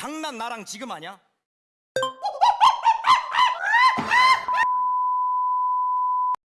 장난 나랑 지금 아냐?